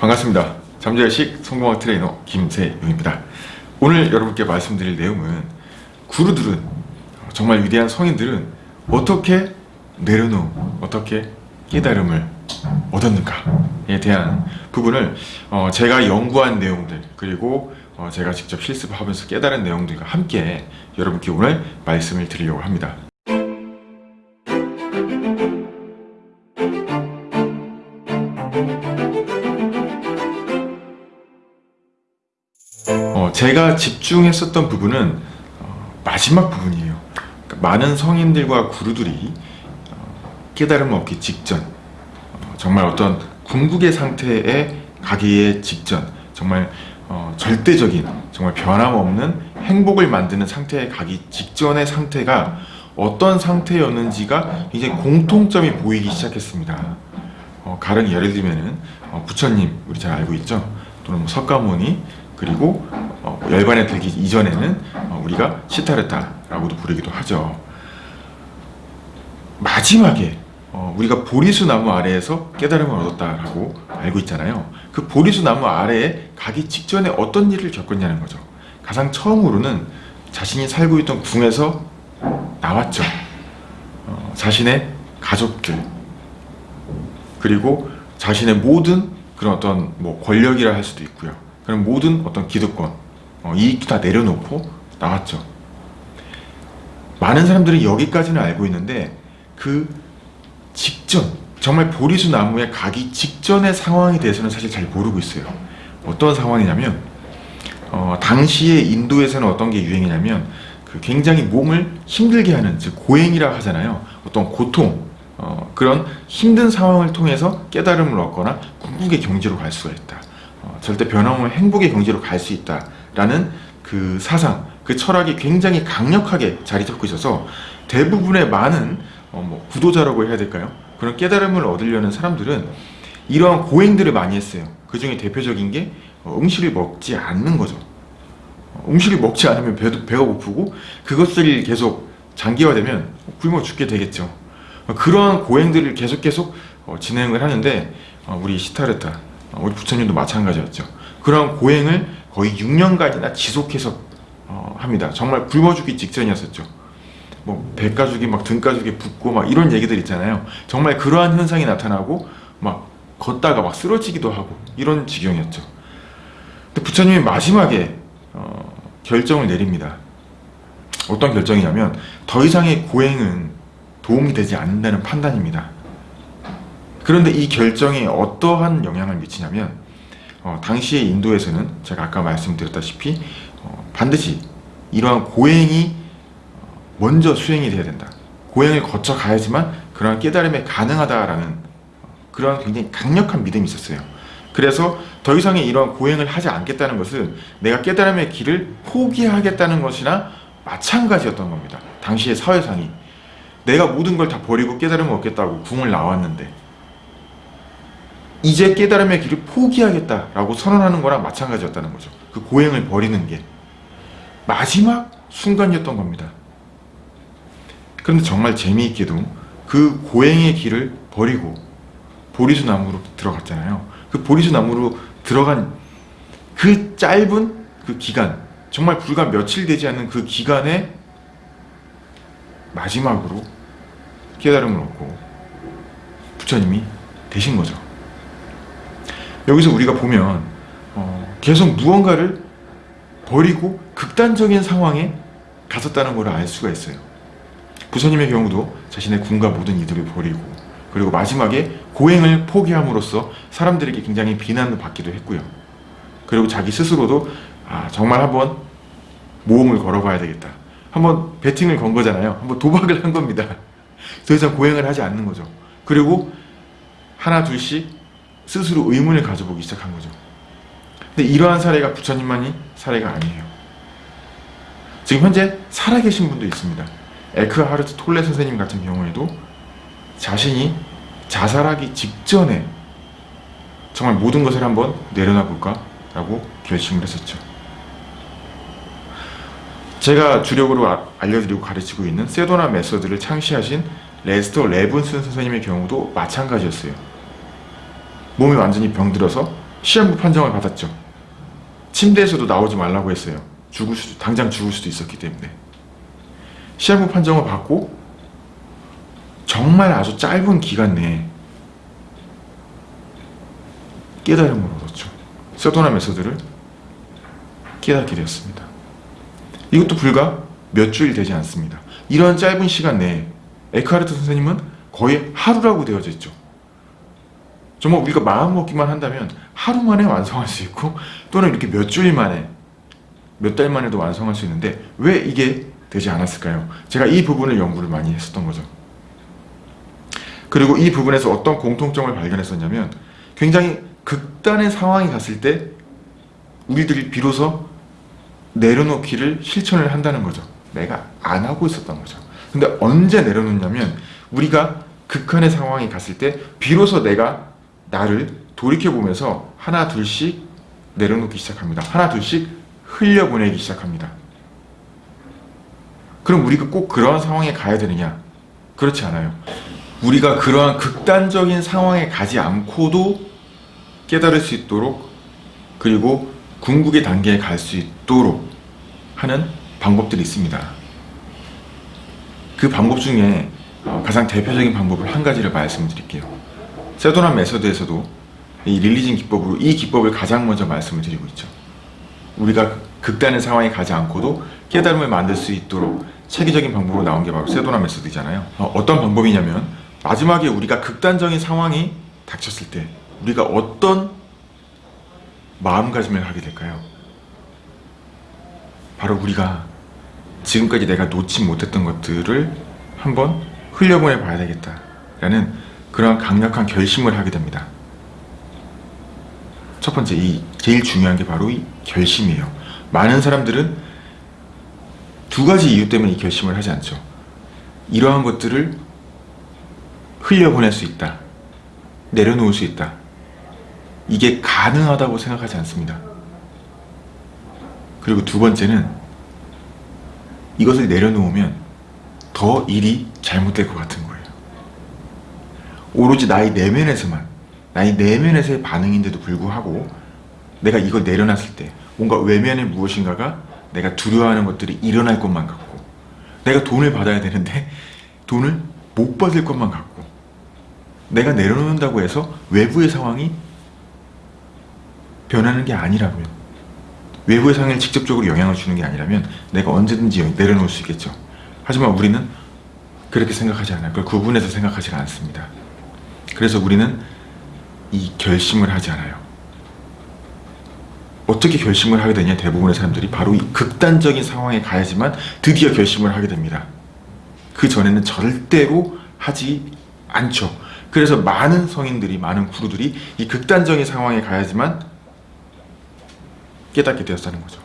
반갑습니다. 잠재의식 성공학 트레이너 김세용입니다. 오늘 여러분께 말씀드릴 내용은 구루들은 정말 위대한 성인들은 어떻게 내려놓음, 어떻게 깨달음을 얻었는가에 대한 부분을 어, 제가 연구한 내용들 그리고 어, 제가 직접 실습하면서 깨달은 내용들과 함께 여러분께 오늘 말씀을 드리려고 합니다. 제가 집중했었던 부분은 어, 마지막 부분이에요. 그러니까 많은 성인들과 구루들이 어, 깨달음을 얻기 직전 어, 정말 어떤 궁극의 상태에 가기에 직전 정말 어, 절대적인 정말 변함없는 행복을 만드는 상태에 가기 직전의 상태가 어떤 상태였는지가 이제 공통점이 보이기 시작했습니다. 어, 가령 예를 들면은 어, 부처님 우리 잘 알고 있죠? 또는 뭐 석가모니 그리고 어, 열반에 들기 이전에는 어, 우리가 시타르타라고도 부르기도 하죠. 마지막에 어, 우리가 보리수 나무 아래에서 깨달음을 얻었다라고 알고 있잖아요. 그 보리수 나무 아래에 가기 직전에 어떤 일을 겪었냐는 거죠. 가장 처음으로는 자신이 살고 있던 궁에서 나왔죠. 어, 자신의 가족들 그리고 자신의 모든 그런 어떤 뭐 권력이라 할 수도 있고요. 그런 모든 어떤 기득권 어, 이익도 다 내려놓고 나왔죠. 많은 사람들이 여기까지는 알고 있는데 그 직전 정말 보리수 나무에 가기 직전의 상황에 대해서는 사실 잘 모르고 있어요. 어떤 상황이냐면 어, 당시에 인도에서는 어떤 게 유행이냐면 그 굉장히 몸을 힘들게 하는 즉 고행이라 하잖아요. 어떤 고통 어, 그런 힘든 상황을 통해서 깨달음을 얻거나 궁극의 경지로 갈 수가 있다. 어, 절대 변함없는 행복의 경지로 갈 수 있다라는 그 사상, 그 철학이 굉장히 강력하게 자리 잡고 있어서 대부분의 많은 어, 뭐 구도자라고 해야 될까요? 그런 깨달음을 얻으려는 사람들은 이러한 고행들을 많이 했어요. 그 중에 대표적인 게 어, 음식을 먹지 않는 거죠. 어, 음식을 먹지 않으면 배도, 배가 고프고 그것을 계속 장기화되면 굶어 죽게 되겠죠. 어, 그러한 고행들을 계속 계속 어, 진행을 하는데 어, 우리 시타르타, 어, 우리 부처님도 마찬가지였죠. 그러한 고행을 거의 6년간이나 지속해서 어, 합니다. 정말 굶어 죽기 직전이었었죠. 뭐 배가죽이 막 등가죽이 붓고 막 이런 얘기들 있잖아요. 정말 그러한 현상이 나타나고 막 걷다가 막 쓰러지기도 하고 이런 지경이었죠. 근데 부처님이 마지막에 어, 결정을 내립니다. 어떤 결정이냐면 더 이상의 고행은 도움이 되지 않는다는 판단입니다. 그런데 이 결정이 어떠한 영향을 미치냐면 어, 당시에 인도에서는 제가 아까 말씀드렸다시피 어, 반드시 이러한 고행이 먼저 수행이 돼야 된다. 고행을 거쳐 가야지만 그러한 깨달음이 가능하다라는 그런 굉장히 강력한 믿음이 있었어요. 그래서 더 이상의 이러한 고행을 하지 않겠다는 것은 내가 깨달음의 길을 포기하겠다는 것이나 마찬가지였던 겁니다. 당시의 사회상이 내가 모든 걸 다 버리고 깨달음을 얻겠다고 궁을 나왔는데 이제 깨달음의 길을 포기하겠다라고 선언하는 거랑 마찬가지였다는 거죠. 그 고행을 버리는 게 마지막 순간이었던 겁니다. 그런데 정말 재미있게도 그 고행의 길을 버리고 보리수 나무로 들어갔잖아요. 그 보리수 나무로 들어간 그 짧은 그 기간, 정말 불과 며칠 되지 않는 그 기간에 마지막으로 깨달음을 얻고 부처님이 되신 거죠. 여기서 우리가 보면 어, 계속 무언가를 버리고 극단적인 상황에 갔었다는 걸 알 수가 있어요. 부처님의 경우도 자신의 군과 모든 이들을 버리고 그리고 마지막에 고행을 포기함으로써 사람들에게 굉장히 비난을 받기도 했고요. 그리고 자기 스스로도 아 정말 한번 모험을 걸어봐야 되겠다. 한번 배팅을 건 거잖아요. 한번 도박을 한 겁니다. 더 이상 고행을 하지 않는 거죠. 그리고 하나 둘씩 스스로 의문을 가져보기 시작한 거죠. 근데 이러한 사례가 부처님만이 사례가 아니에요. 지금 현재 살아계신 분도 있습니다. 에크하르트 톨레 선생님 같은 경우에도 자신이 자살하기 직전에 정말 모든 것을 한번 내려놔 볼까? 라고 결심을 했었죠. 제가 주력으로 아, 알려드리고 가르치고 있는 세도나 메서드를 창시하신 레스터 레븐슨 선생님의 경우도 마찬가지였어요. 몸이 완전히 병들어서 시한부 판정을 받았죠. 침대에서도 나오지 말라고 했어요. 죽을 수도, 당장 죽을 수도 있었기 때문에. 시한부 판정을 받고 정말 아주 짧은 기간 내에 깨달음을 얻었죠. 서도나 메소드를 깨닫게 되었습니다. 이것도 불과 몇 주일 되지 않습니다. 이런 짧은 시간 내에 에크하르트 선생님은 거의 하루라고 되어져 있죠. 정말 우리가 마음 먹기만 한다면 하루 만에 완성할 수 있고 또는 이렇게 몇 주일 만에 몇 달 만에도 완성할 수 있는데 왜 이게 되지 않았을까요? 제가 이 부분을 연구를 많이 했었던 거죠. 그리고 이 부분에서 어떤 공통점을 발견했었냐면 굉장히 극단의 상황이 갔을 때 우리들이 비로소 내려놓기를 실천을 한다는 거죠. 내가 안 하고 있었던 거죠. 근데 언제 내려놓냐면 우리가 극한의 상황이 갔을 때 비로소 내가 나를 돌이켜보면서 하나 둘씩 내려놓기 시작합니다. 하나 둘씩 흘려보내기 시작합니다. 그럼 우리가 꼭 그러한 상황에 가야 되느냐? 그렇지 않아요. 우리가 그러한 극단적인 상황에 가지 않고도 깨달을 수 있도록 그리고 궁극의 단계에 갈 수 있도록 하는 방법들이 있습니다. 그 방법 중에 어, 가장 대표적인 방법을 한 가지를 말씀드릴게요. 세도나 메서드에서도 이 릴리진 기법으로 이 기법을 가장 먼저 말씀을 드리고 있죠. 우리가 극단의 상황에 가지 않고도 깨달음을 만들 수 있도록 체계적인 방법으로 나온 게 바로 세도나 메소드잖아요. 어, 떤 방법이냐면 마지막에 우리가 극단적인 상황이 닥쳤을 때 우리가 어떤 마음가짐을 하게 될까요? 바로 우리가 지금까지 내가 놓지 못했던 것들을 한번 흘려보내 봐야 되겠다 라는 그런 강력한 결심을 하게 됩니다. 첫 번째 이 제일 중요한 게 바로 이 결심이에요. 많은 사람들은 두 가지 이유 때문에 이 결심을 하지 않죠. 이러한 것들을 흘려보낼 수 있다. 내려놓을 수 있다. 이게 가능하다고 생각하지 않습니다. 그리고 두 번째는 이것을 내려놓으면 더 일이 잘못될 것 같은. 오로지 나의 내면에서만 나의 내면에서의 반응인데도 불구하고 내가 이걸 내려놨을 때 뭔가 외면의 무엇인가가 내가 두려워하는 것들이 일어날 것만 같고 내가 돈을 받아야 되는데 돈을 못 받을 것만 같고 내가 내려놓는다고 해서 외부의 상황이 변하는 게 아니라면 외부의 상황에 직접적으로 영향을 주는 게 아니라면 내가 언제든지 내려놓을 수 있겠죠. 하지만 우리는 그렇게 생각하지 않아요. 그걸 구분해서 생각하지 않습니다 그래서 우리는 이 결심을 하지 않아요 어떻게 결심을 하게 되냐 대부분의 사람들이 바로 이 극단적인 상황에 가야지만 드디어 결심을 하게 됩니다 그 전에는 절대로 하지 않죠 그래서 많은 성인들이 많은 구루들이 이 극단적인 상황에 가야지만 깨닫게 되었다는 거죠.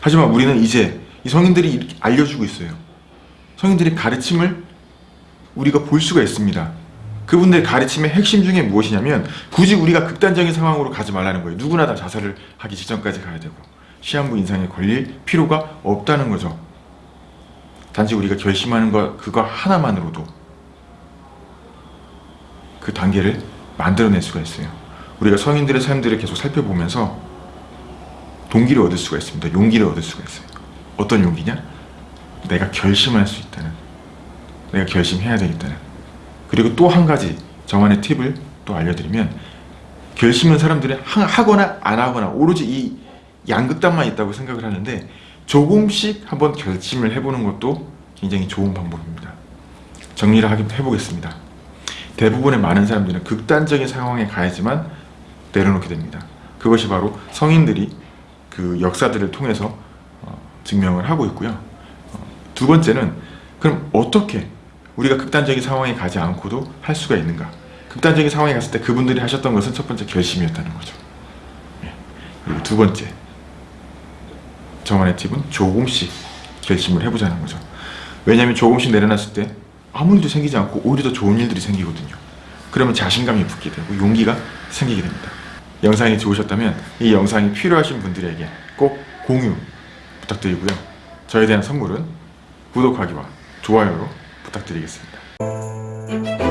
하지만 우리는 이제 이 성인들이 알려주고 있어요. 성인들의 가르침을 우리가 볼 수가 있습니다. 그분들의 가르침의 핵심 중에 무엇이냐면 굳이 우리가 극단적인 상황으로 가지 말라는 거예요. 누구나 다 자살을 하기 직전까지 가야 되고 시한부 인상에 걸릴 필요가 없다는 거죠. 단지 우리가 결심하는 것 그거 하나만으로도 그 단계를 만들어낼 수가 있어요. 우리가 성인들의 삶들을 계속 살펴보면서 동기를 얻을 수가 있습니다. 용기를 얻을 수가 있어요. 어떤 용기냐? 내가 결심할 수 있다는 내가 결심해야 되겠다는 그리고 또 한 가지 저만의 팁을 또 알려드리면 결심은 사람들이 하거나 안 하거나 오로지 이 양극단만 있다고 생각을 하는데 조금씩 한번 결심을 해보는 것도 굉장히 좋은 방법입니다. 정리를 해보겠습니다. 대부분의 많은 사람들은 극단적인 상황에 가야지만 내려놓게 됩니다. 그것이 바로 성인들이 그 역사들을 통해서 어, 증명을 하고 있고요. 어, 두 번째는 그럼 어떻게 우리가 극단적인 상황에 가지 않고도 할 수가 있는가? 극단적인 상황에 갔을 때 그분들이 하셨던 것은 첫 번째 결심이었다는 거죠. 예. 그리고 두 번째 저만의 팁은 조금씩 결심을 해보자는 거죠. 왜냐하면 조금씩 내려놨을 때 아무 일도 생기지 않고 오히려 더 좋은 일들이 생기거든요. 그러면 자신감이 붙게 되고 용기가 생기게 됩니다. 영상이 좋으셨다면 이 영상이 필요하신 분들에게 꼭 공유 부탁드리고요. 저에 대한 선물은 구독하기와 좋아요로 부탁드리겠습니다.